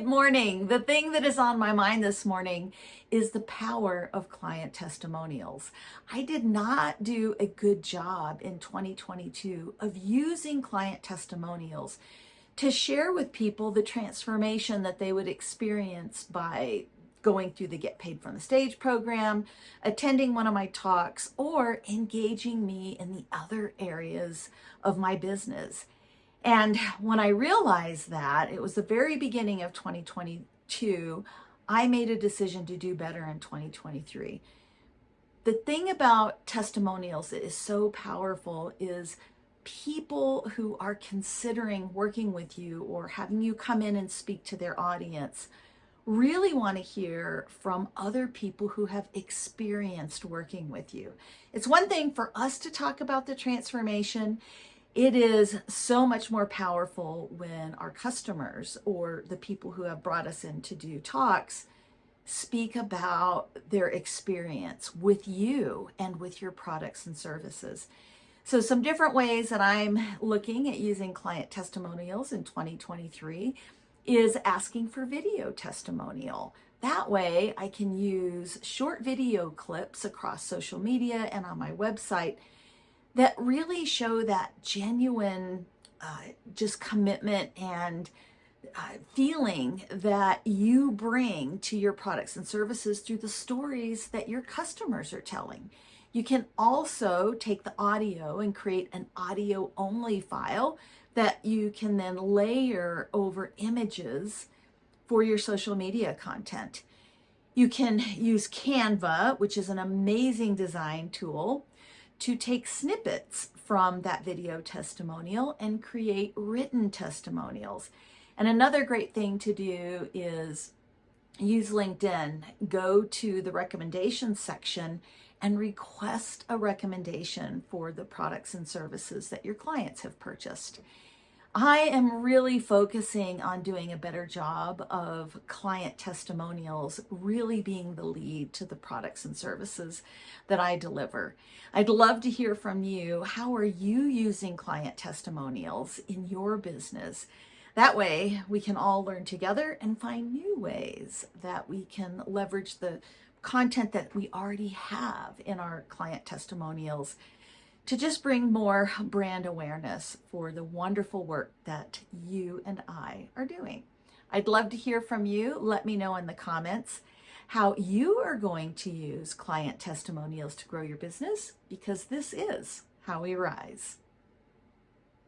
Good morning. The thing that is on my mind this morning is the power of client testimonials. I did not do a good job in 2022 of using client testimonials to share with people the transformation that they would experience by going through the Get Paid from the Stage program, attending one of my talks, or engaging me in the other areas of my business. And when I realized that, it was the very beginning of 2022, I made a decision to do better in 2023. The thing about testimonials that is so powerful is people who are considering working with you or having you come in and speak to their audience really want to hear from other people who have experienced working with you. It's one thing for us to talk about the transformation it is so much more powerful when our customers or the people who have brought us in to do talks speak about their experience with you and with your products and services. So some different ways that I'm looking at using client testimonials in 2023 is asking for video testimonial. That way I can use short video clips across social media and on my website that really show that genuine uh, just commitment and uh, feeling that you bring to your products and services through the stories that your customers are telling. You can also take the audio and create an audio only file that you can then layer over images for your social media content. You can use Canva, which is an amazing design tool to take snippets from that video testimonial and create written testimonials. And another great thing to do is use LinkedIn, go to the recommendations section and request a recommendation for the products and services that your clients have purchased. I am really focusing on doing a better job of client testimonials, really being the lead to the products and services that I deliver. I'd love to hear from you. How are you using client testimonials in your business? That way we can all learn together and find new ways that we can leverage the content that we already have in our client testimonials to just bring more brand awareness for the wonderful work that you and I are doing. I'd love to hear from you. Let me know in the comments how you are going to use client testimonials to grow your business because this is how we rise.